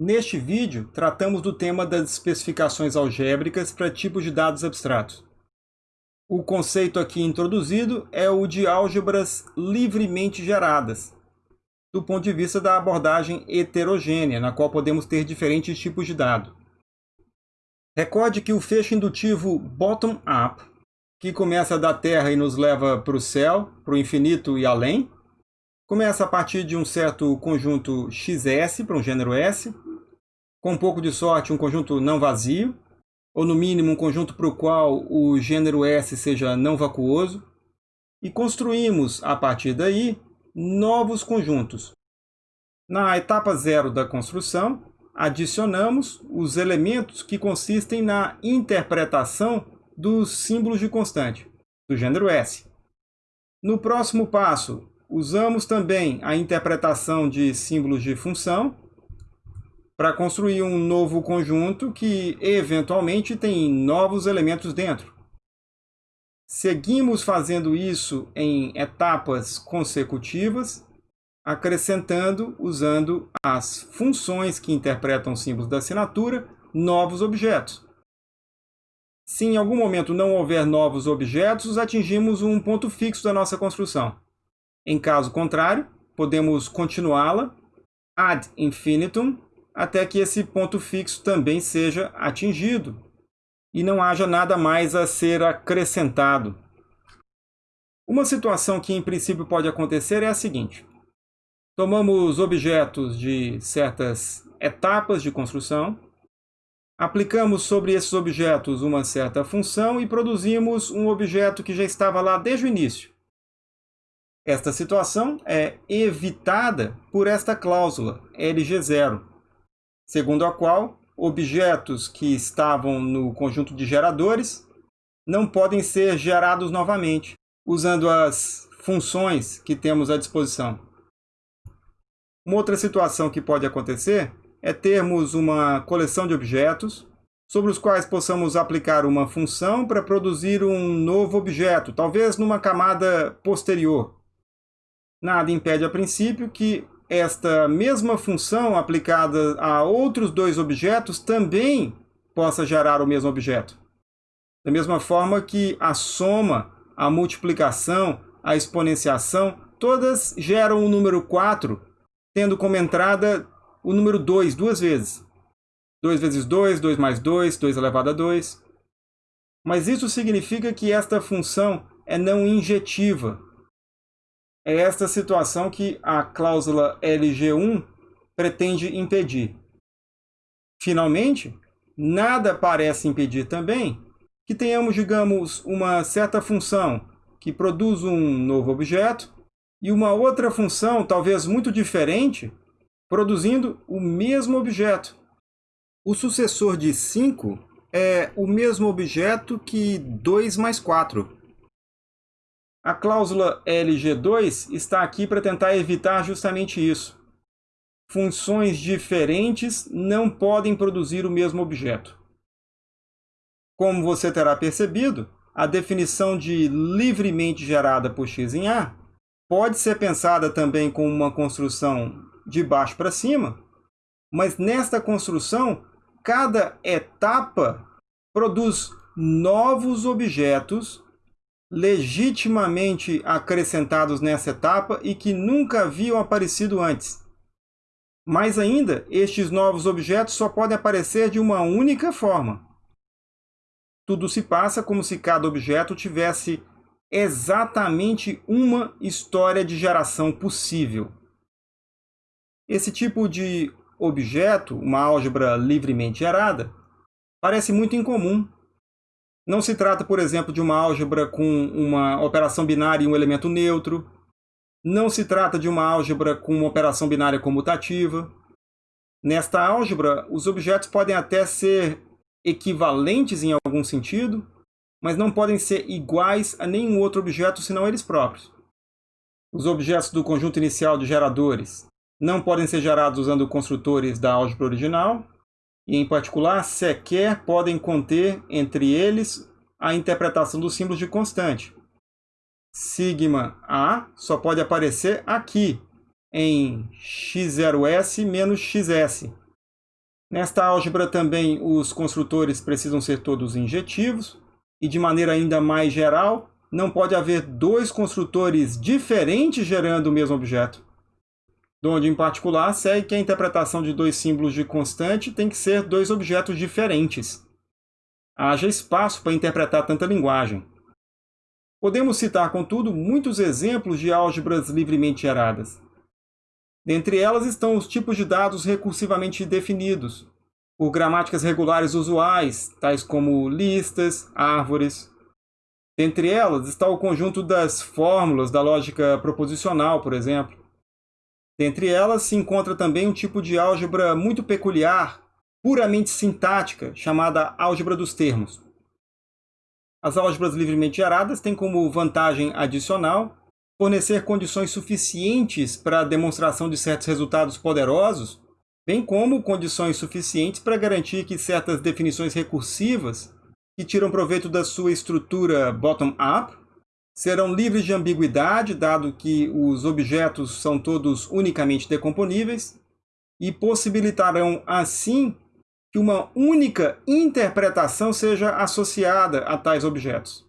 Neste vídeo, tratamos do tema das especificações algébricas para tipos de dados abstratos. O conceito aqui introduzido é o de álgebras livremente geradas, do ponto de vista da abordagem heterogênea, na qual podemos ter diferentes tipos de dado. Recorde que o fecho indutivo bottom-up, que começa da Terra e nos leva para o céu, para o infinito e além, começa a partir de um certo conjunto XS, para um gênero S, com um pouco de sorte, um conjunto não vazio, ou no mínimo um conjunto para o qual o gênero S seja não vacuoso, e construímos, a partir daí, novos conjuntos. Na etapa zero da construção, adicionamos os elementos que consistem na interpretação dos símbolos de constante, do gênero S. No próximo passo, usamos também a interpretação de símbolos de função, para construir um novo conjunto que, eventualmente, tem novos elementos dentro. Seguimos fazendo isso em etapas consecutivas, acrescentando, usando as funções que interpretam símbolos da assinatura, novos objetos. Se em algum momento não houver novos objetos, atingimos um ponto fixo da nossa construção. Em caso contrário, podemos continuá-la ad infinitum até que esse ponto fixo também seja atingido e não haja nada mais a ser acrescentado. Uma situação que em princípio pode acontecer é a seguinte. Tomamos objetos de certas etapas de construção, aplicamos sobre esses objetos uma certa função e produzimos um objeto que já estava lá desde o início. Esta situação é evitada por esta cláusula LG0, segundo a qual objetos que estavam no conjunto de geradores não podem ser gerados novamente, usando as funções que temos à disposição. Uma outra situação que pode acontecer é termos uma coleção de objetos sobre os quais possamos aplicar uma função para produzir um novo objeto, talvez numa camada posterior. Nada impede a princípio que esta mesma função aplicada a outros dois objetos também possa gerar o mesmo objeto. Da mesma forma que a soma, a multiplicação, a exponenciação, todas geram o número 4, tendo como entrada o número 2 duas vezes. 2 vezes 2, 2 mais 2, 2 elevado a 2. Mas isso significa que esta função é não injetiva, é esta situação que a cláusula LG1 pretende impedir. Finalmente, nada parece impedir também que tenhamos, digamos, uma certa função que produz um novo objeto e uma outra função, talvez muito diferente, produzindo o mesmo objeto. O sucessor de 5 é o mesmo objeto que 2 mais 4. A cláusula LG2 está aqui para tentar evitar justamente isso. Funções diferentes não podem produzir o mesmo objeto. Como você terá percebido, a definição de livremente gerada por x em A pode ser pensada também como uma construção de baixo para cima, mas nesta construção, cada etapa produz novos objetos legitimamente acrescentados nessa etapa e que nunca haviam aparecido antes. Mais ainda, estes novos objetos só podem aparecer de uma única forma. Tudo se passa como se cada objeto tivesse exatamente uma história de geração possível. Esse tipo de objeto, uma álgebra livremente gerada, parece muito incomum não se trata, por exemplo, de uma álgebra com uma operação binária e um elemento neutro. Não se trata de uma álgebra com uma operação binária comutativa. Nesta álgebra, os objetos podem até ser equivalentes em algum sentido, mas não podem ser iguais a nenhum outro objeto senão eles próprios. Os objetos do conjunto inicial de geradores não podem ser gerados usando construtores da álgebra original, e, em particular, sequer podem conter entre eles a interpretação dos símbolos de constante. Sigma A só pode aparecer aqui, em x0s menos xs. Nesta álgebra também os construtores precisam ser todos injetivos e de maneira ainda mais geral, não pode haver dois construtores diferentes gerando o mesmo objeto. Donde, em particular, segue que a interpretação de dois símbolos de constante tem que ser dois objetos diferentes. Haja espaço para interpretar tanta linguagem. Podemos citar, contudo, muitos exemplos de álgebras livremente geradas. Dentre elas estão os tipos de dados recursivamente definidos, por gramáticas regulares usuais, tais como listas, árvores. Dentre elas está o conjunto das fórmulas da lógica proposicional, por exemplo. Dentre elas se encontra também um tipo de álgebra muito peculiar, puramente sintática, chamada álgebra dos termos. As álgebras livremente geradas têm como vantagem adicional fornecer condições suficientes para a demonstração de certos resultados poderosos, bem como condições suficientes para garantir que certas definições recursivas que tiram proveito da sua estrutura bottom-up serão livres de ambiguidade, dado que os objetos são todos unicamente decomponíveis, e possibilitarão, assim, que uma única interpretação seja associada a tais objetos.